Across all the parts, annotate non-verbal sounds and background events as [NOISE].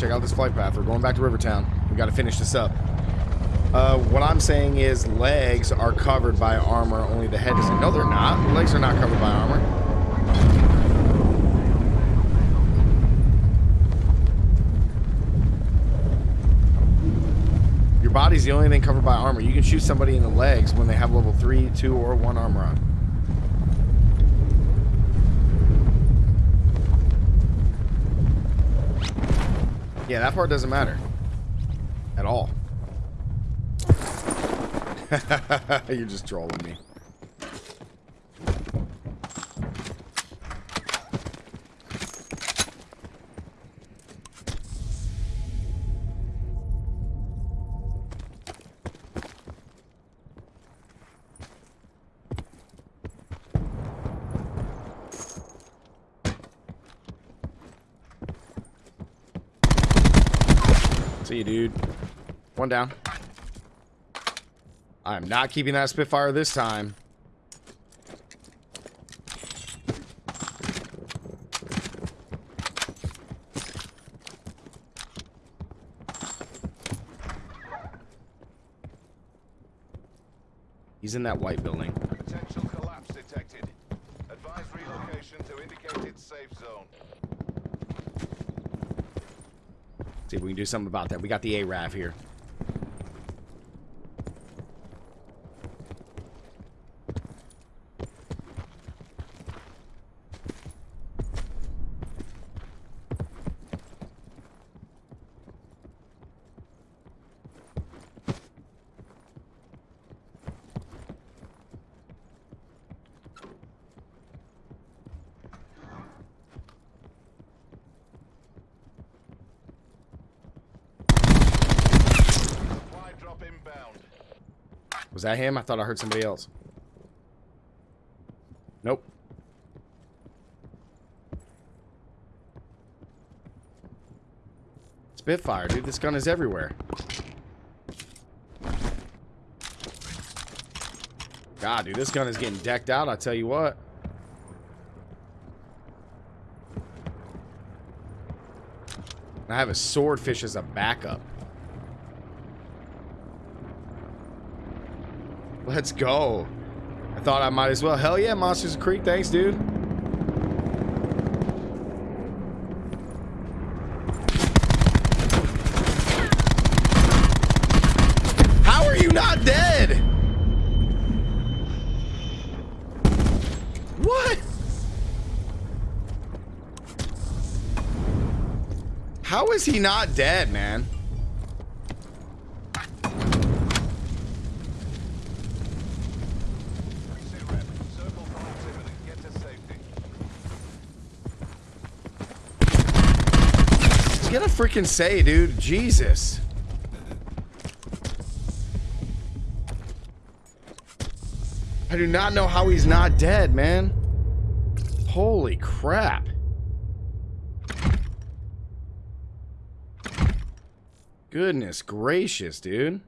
check out this flight path. We're going back to Rivertown. We got to finish this up. Uh, what I'm saying is legs are covered by armor, only the head isn't. No, they're not. Legs are not covered by armor. Your body's the only thing covered by armor. You can shoot somebody in the legs when they have level 3, 2, or 1 armor on. Yeah, that part doesn't matter. At all. [LAUGHS] You're just trolling me. Dude. One down. I am not keeping that Spitfire this time. He's in that white building. Potential collapse detected. Advise relocation to indicated safe zone. See if we can do something about that. We got the ARAV here. Supply drop inbound. Was that him? I thought I heard somebody else. Nope. Spitfire, dude. This gun is everywhere. God, dude, this gun is getting decked out, I tell you what. I have a swordfish as a backup. Let's go. I thought I might as well. Hell yeah, Monsters Creek. Thanks, dude. How are you not dead? What? How is he not dead, man? Reset rep. Circle collapse imminent. Get to safety. A freaking say, dude. Jesus. I do not know how he's not dead, man. Holy crap. Goodness gracious, dude.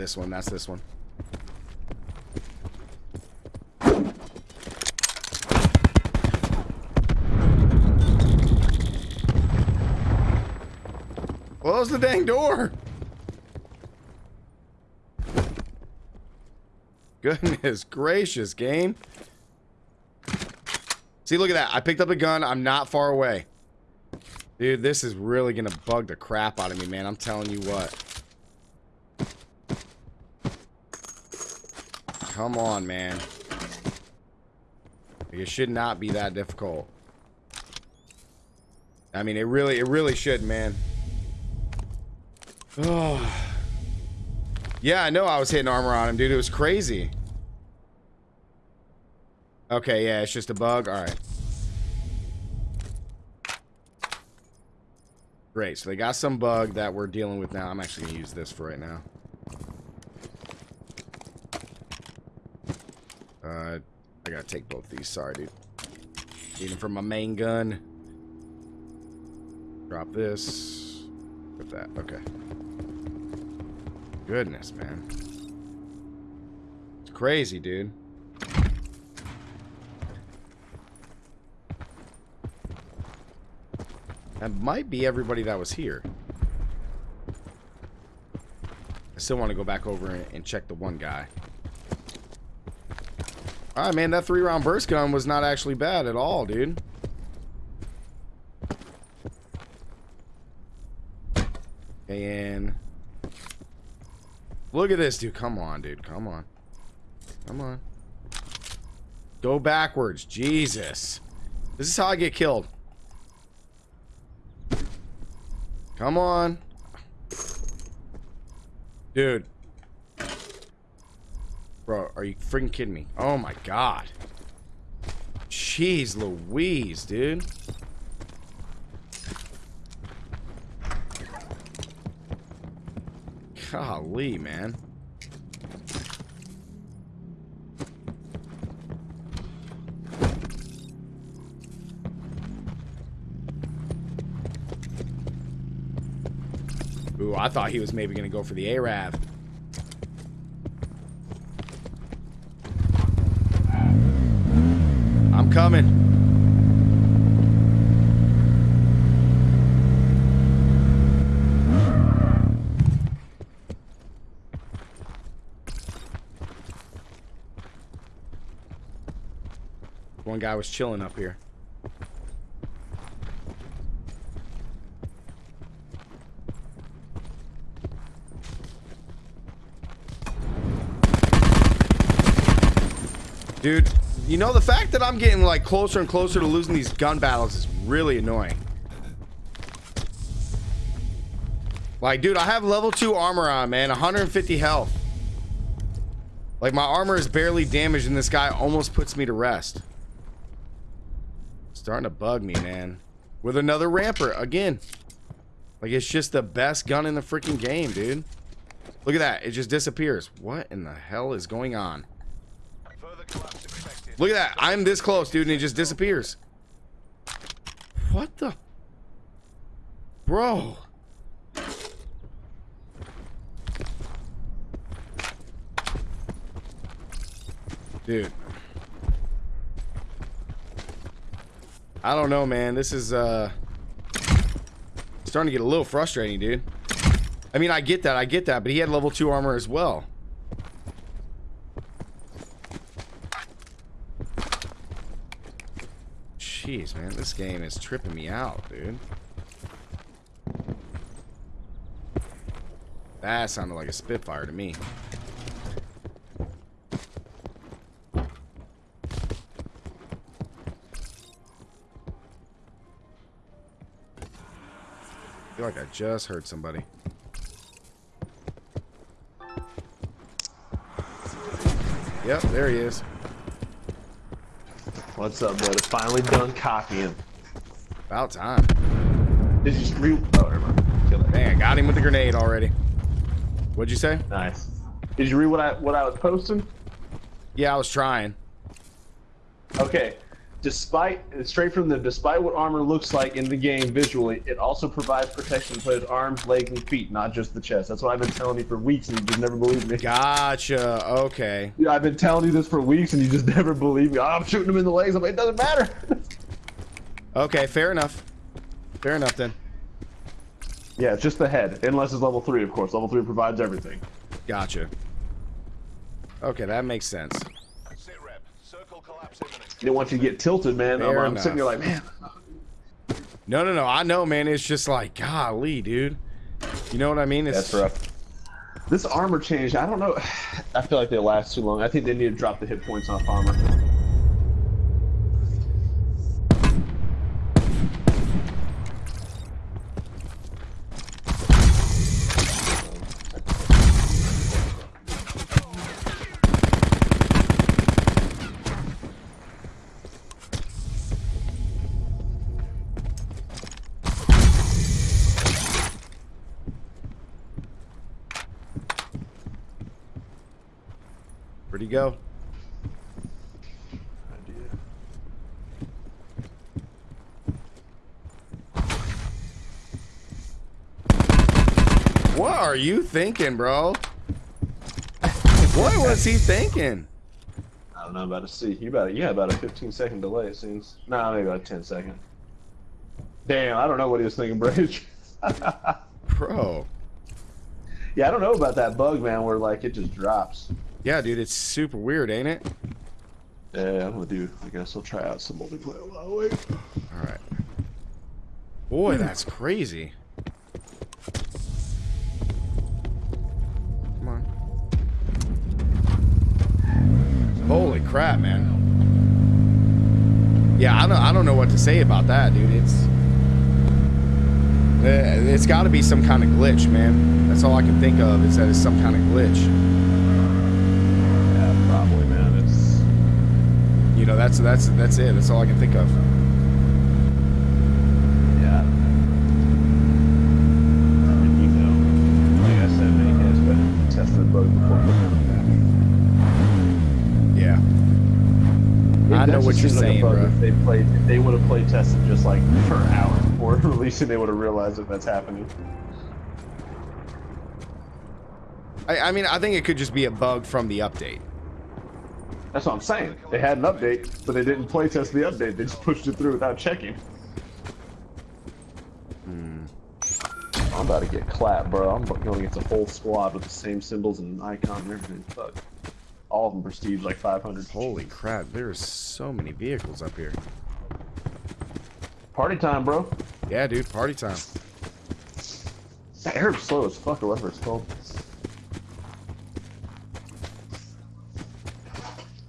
This one. That's this one. Close the dang door. Goodness gracious, game. See, look at that. I picked up a gun. I'm not far away. Dude, this is really going to bug the crap out of me, man. I'm telling you what. Come on, man. It should not be that difficult. I mean, it really, it really should, man. Oh. [SIGHS] Yeah, I know I was hitting armor on him, dude. It was crazy. Okay, yeah, it's just a bug. All right. Great. So they got some bug that we're dealing with now. I'm actually going to use this for right now. Uh, I gotta take both these. Sorry, dude. Even for my main gun. Drop this. With that. Okay. Goodness, man. It's crazy, dude. That might be everybody that was here. I still want to go back over and check the one guy. Alright, man, that three round burst gun was not actually bad at all, dude. And look at this, dude. Come on, dude. Come on. Come on. Go backwards. Jesus. This is how I get killed. Come on. Dude. Bro, are you freaking kidding me? Oh my god. Jeez Louise, dude. Golly, man. Ooh, I thought he was maybe going to go for the ARAV. Coming. One guy was chilling up here. Dude, you know, the fact that I'm getting, like, closer and closer to losing these gun battles is really annoying. Like, dude, I have level 2 armor on, man. 150 health. Like, my armor is barely damaged, and this guy almost puts me to rest. Starting to bug me, man. With another Rampart, again. Like, it's just the best gun in the freaking game, dude. Look at that. It just disappears. What in the hell is going on? Further collapse expected. Look at that. I'm this close, dude, and he just disappears. What the? Bro. Dude. I don't know, man. This is, uh... Starting to get a little frustrating, dude. I mean, I get that. I get that. But he had level 2 armor as well. Jeez, man, this game is tripping me out, dude. That sounded like a Spitfire to me. I feel like I just heard somebody. Yep, there he is. What's up, brother? Finally done copying. About time. Did you re- Oh, never mind. Kill it. Dang, I got him with the grenade already. What'd you say? Nice. Did you read what I what I was posting? Yeah, I was trying. Okay. Despite straight from the despite what armor looks like in the game visually, it also provides protection for his arms, legs, and feet, not just the chest. That's what I've been telling you for weeks, and you just never believe me. Gotcha. Okay. Yeah, I've been telling you this for weeks, and you just [LAUGHS] never believe me. Oh, I'm shooting him in the legs. I'm like, it doesn't matter. [LAUGHS] Okay, fair enough. Fair enough then. yeah, it's just the head, unless it's level three, of course. Level three provides everything. Gotcha. Okay, that makes sense. Sit rep. Circle collapse imminent. They want you to get tilted, man. I'm, I'm sitting there like, man. No, no, no. I know, man. It's just like, golly, dude. You know what I mean? It's That's rough. This armor change, I don't know. [SIGHS] I feel like they last too long. I think they need to drop the hit points off armor. Go? are you thinking, bro? What was he thinking? I don't know about to see. You about you had about a 15 second delay it seems. Nah, maybe about a 10 second. Damn, I don't know what he was thinking, Bridge. [LAUGHS] Bro. yeah, I don't know about that bug, man, where like it just drops. Yeah, dude, it's super weird, ain't it? Yeah, I'm gonna do. I guess I'll try out some multiplayer while I wait. All right. Boy, that's crazy. Come on. Holy crap, man. Yeah, I don't, I don't know what to say about that, dude. It's uh, it's got to be some kind of glitch, man. That's all I can think of is that it's some kind of glitch. Yeah, probably, man. It's You know, that's that's that's it. That's all I can think of. yeah. And you know, like I said, many guys better test the bug before putting it Yeah. I know what you're saying, bro. If they played, if they would have play tested just like for an hour before [LAUGHS] releasing, they would have realized that that's happening. I, I mean, I think it could just be a bug from the update. That's what I'm saying. They had an update, but they didn't play test the update. They just pushed it through without checking. Hmm. I'm about to get clapped, bro. I'm going against a whole squad with the same symbols and icon and everything. Fuck. All of them prestige like 500. Holy crap, there's so many vehicles up here. Party time, bro. Yeah, dude, party time. That air's slow as fuck, or whatever it's called.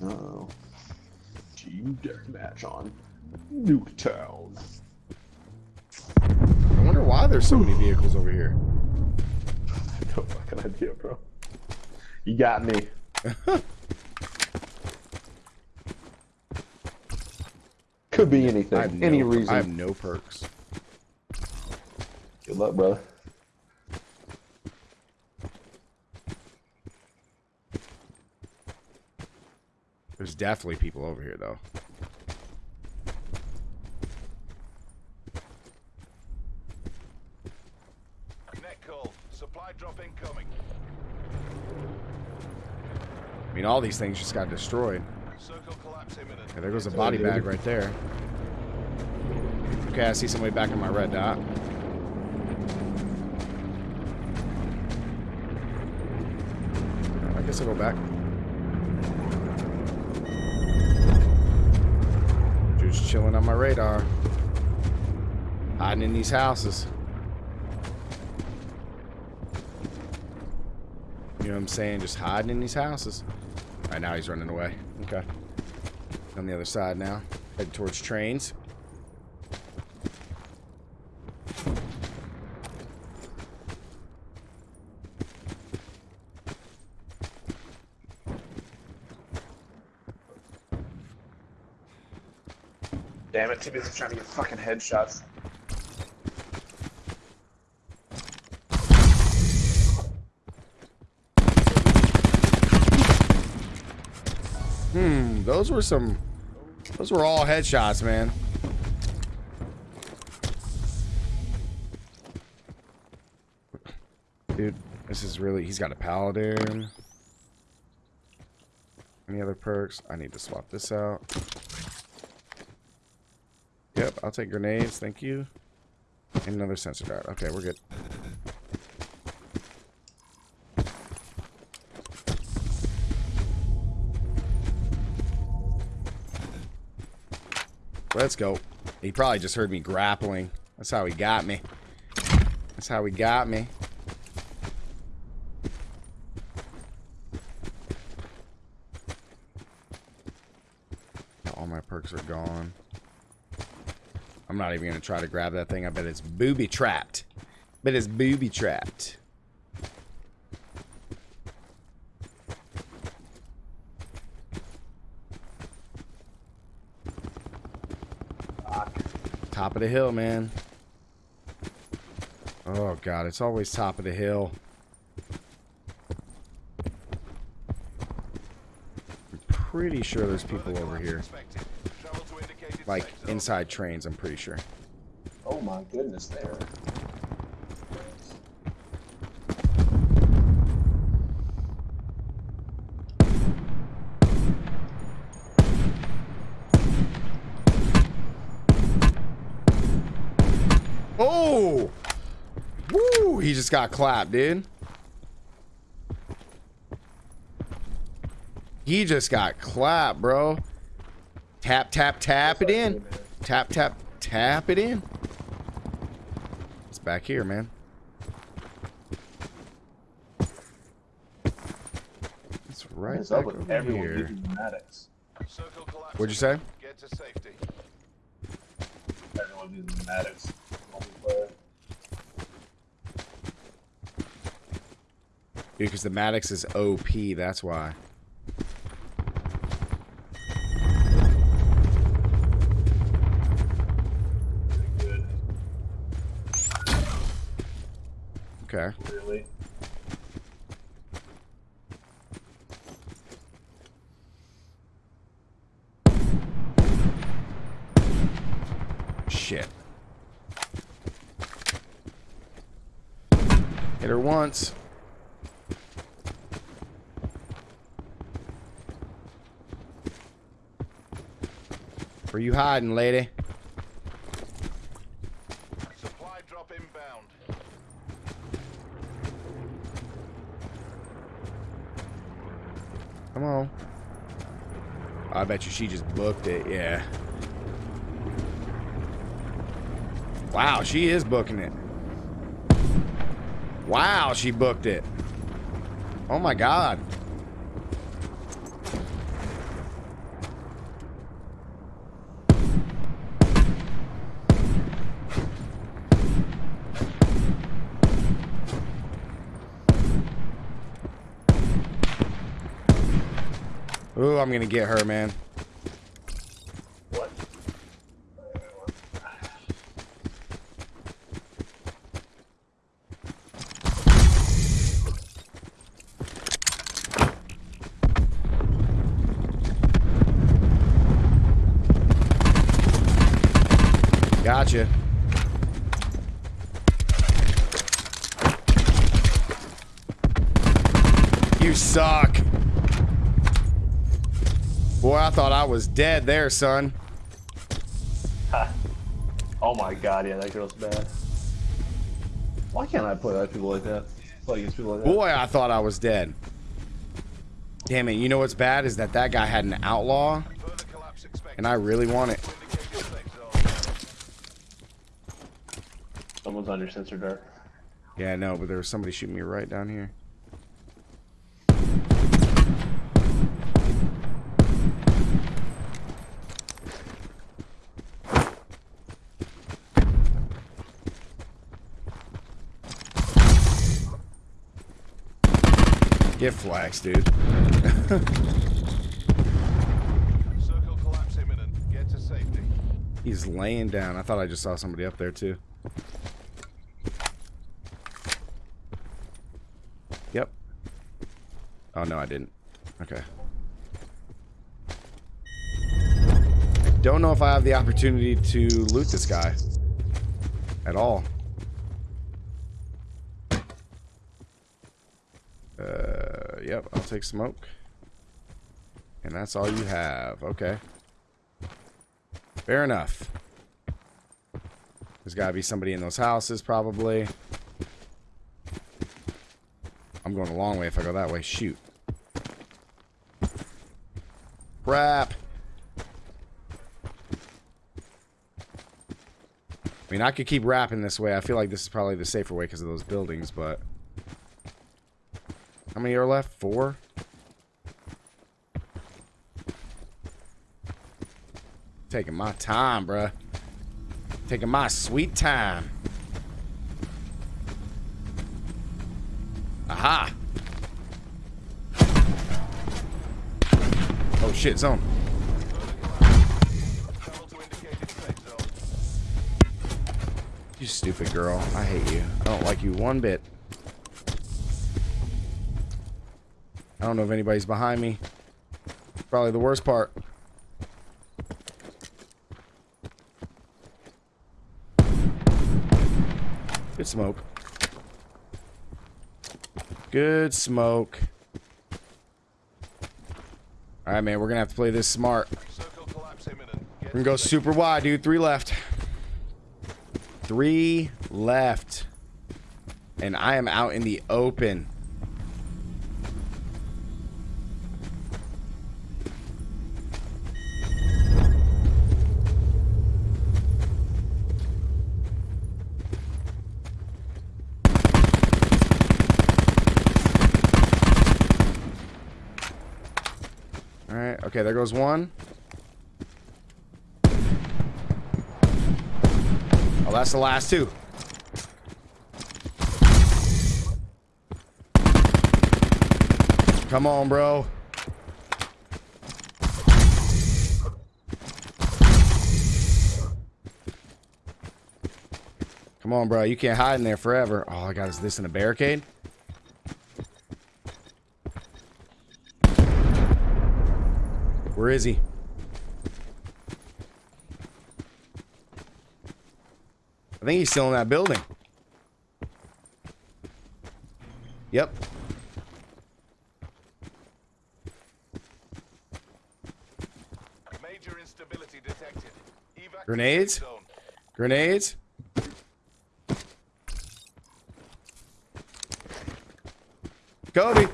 Uh oh. Team deathmatch on Nuketown. I wonder why there's so many vehicles over here. [LAUGHS] No fucking idea, bro. You got me. [LAUGHS] Could be I anything. no, Any I reason. have no perks. Good luck, brother. There's definitely people over here, though. Net call. Supply drop incoming. I mean, all these things just got destroyed. There goes a body bag right there. Okay, I see somebody back in my red dot. I guess I'll go back. Just chilling on my radar. Hiding in these houses. You know what I'm saying? Just hiding in these houses. Right, now he's running away. Okay. On the other side now. Heading towards trains. Damn it, too busy trying to get fucking headshots. Hmm, those were some... Those were all headshots, man. Dude, this is really... He's got a paladin. Any other perks? I need to swap this out. Yep, I'll take grenades, thank you. And another sensor dart. Okay, we're good. Let's go. He probably just heard me grappling. That's how he got me. That's how he got me. All my perks are gone. I'm not even going to try to grab that thing. I bet it's booby trapped. Bet it's booby Top of the hill, man. Oh, God. It's always top of the hill. I'm pretty sure there's people over here. Like, inside trains, I'm pretty sure. Oh my goodness, there. Oh! Woo! He just got clapped, dude. He just got clapped, bro. Tap, tap, tap it in. Tap, tap, tap it in. It's back here, man. It's right What's up back over everyone here. using Maddox? Circle collapse. What'd you say? Get to safety. Everyone using Maddox. Multiplayer. Because the Maddox is OP, that's why. Good. Okay. Really. Shit. Hit her once. Where you hiding, lady? Supply drop inbound. Come on. I bet you she just booked it, yeah. Wow, she is booking it. Wow, she booked it. Oh my god. I'm gonna get her, man. What? Gotcha. You suck. Boy, I thought I was dead there, son. [LAUGHS] Oh my god, yeah, that girl's bad. Why can't I play like people like that? Play against people like that. Boy, I thought I was dead. Damn it, you know what's bad is that that guy had an outlaw, Further collapse expected. and I really want it. Indicated safe zone. Someone's on your sensor dart. Yeah, I know, but there was somebody shooting me right down here. Get flax, dude. [LAUGHS] Circle collapse imminent. Get to safety. He's laying down. I thought I just saw somebody up there, too. Yep. Oh, no, I didn't. Okay. I don't know if I have the opportunity to loot this guy. At all. Uh, yep, I'll take smoke. And that's all you have. Okay. Fair enough. There's got to be somebody in those houses, probably. I'm going a long way if I go that way. Shoot. Crap. I mean, I could keep rapping this way. I feel like this is probably the safer way because of those buildings, but... Many are left? Four? Taking my time, bruh. Taking my sweet time. Aha! Oh shit, zone. You stupid girl. I hate you. I don't like you one bit. I don't know if anybody's behind me. Probably the worst part. Good smoke. Good smoke. Alright, man. We're going to have to play this smart. We're going to go super wide, dude. Three left. Three left. And I am out in the open. All right. Okay, there goes one. Oh, that's the last two. Come on, bro. Come on, bro. You can't hide in there forever. All I got is this in a barricade. Where is he? I think he's still in that building. Yep. Major instability detected. Grenades? zone. Grenades. Kobe.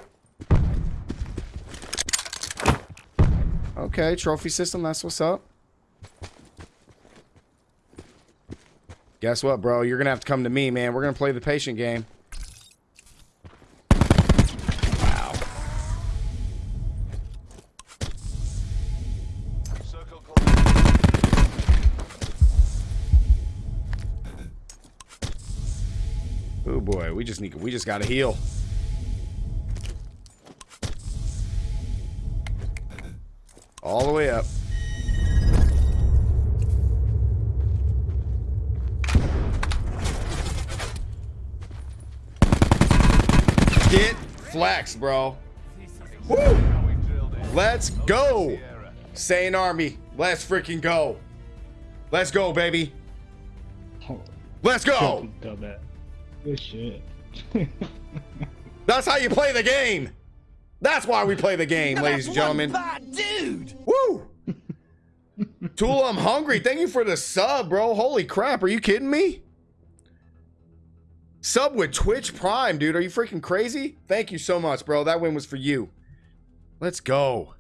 Okay, trophy system. That's what's up. Guess what, bro? You're gonna have to come to me, man. We're gonna play the patient game. Wow. Oh boy, we just need. We just gotta heal. Get flex, bro. Woo! Now we drilled it. Let's go. Sierra. Sane Army. Let's freaking go. Let's go, baby. Let's go. Good shit. [LAUGHS] That's how you play the game. That's why we play the game, ladies and gentlemen. dude. Woo! Tool, I'm hungry. Thank you for the sub, bro. Holy crap. Are you kidding me? Sub with Twitch Prime, dude. Are you freaking crazy? Thank you so much, bro. That win was for you. Let's go.